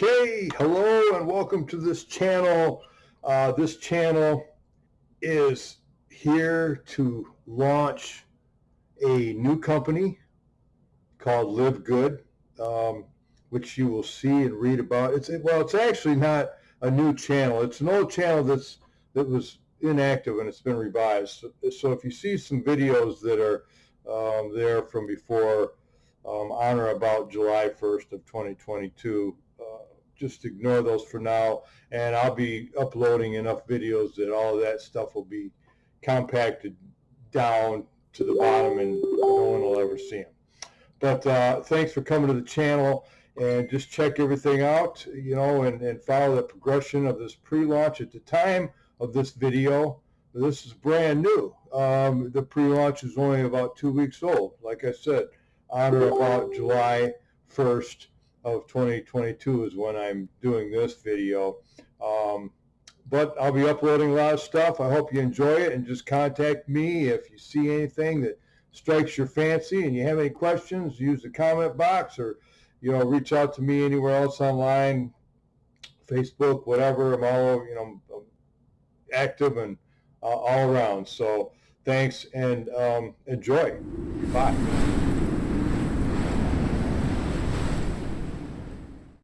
Okay, hello and welcome to this channel. Uh, this channel is here to launch a new company called Live Good, um, which you will see and read about. It's well, it's actually not a new channel. It's an old channel that's that was inactive and it's been revised. So, so if you see some videos that are um, there from before um, on or about July 1st of 2022, just ignore those for now. And I'll be uploading enough videos that all of that stuff will be compacted down to the bottom and no one will ever see them. But uh, thanks for coming to the channel and just check everything out, you know, and, and follow the progression of this pre-launch. At the time of this video, this is brand new. Um, the pre-launch is only about two weeks old. Like I said, on or about July 1st, of 2022 is when I'm doing this video. Um, but I'll be uploading a lot of stuff. I hope you enjoy it and just contact me if you see anything that strikes your fancy and you have any questions, use the comment box or, you know, reach out to me anywhere else online, Facebook, whatever. I'm all, you know, active and uh, all around. So thanks and um, enjoy. Bye.